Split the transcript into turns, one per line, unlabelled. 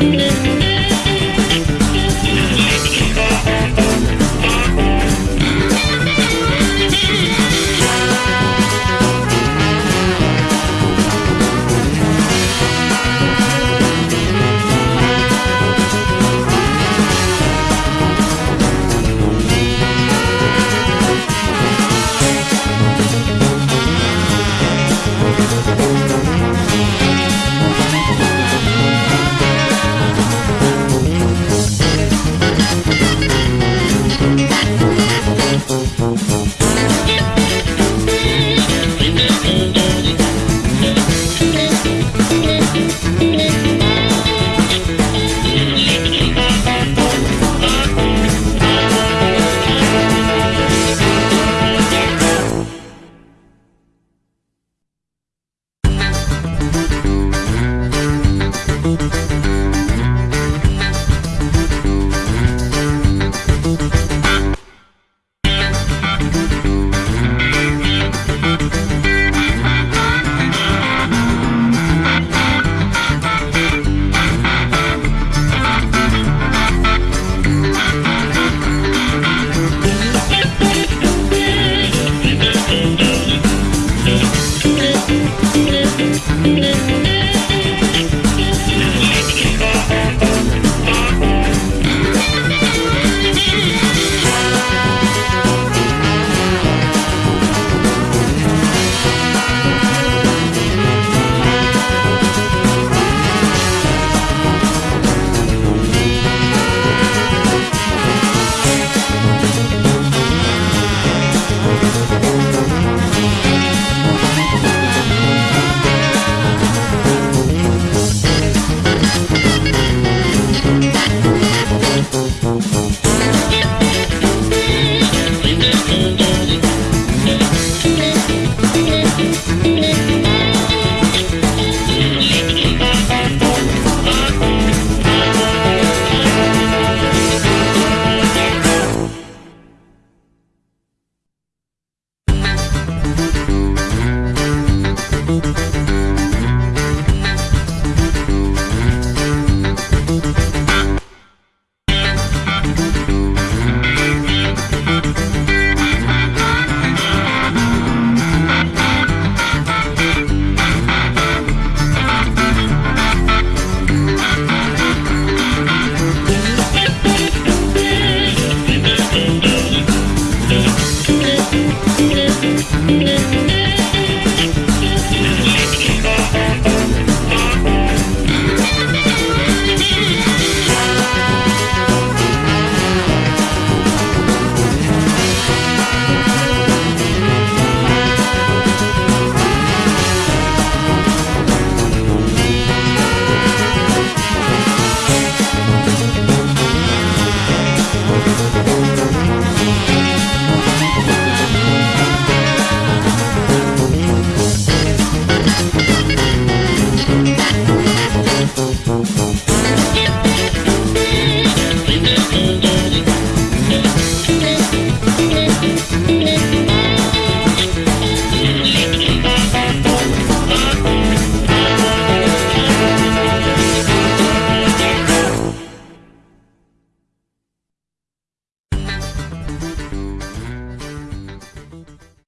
you.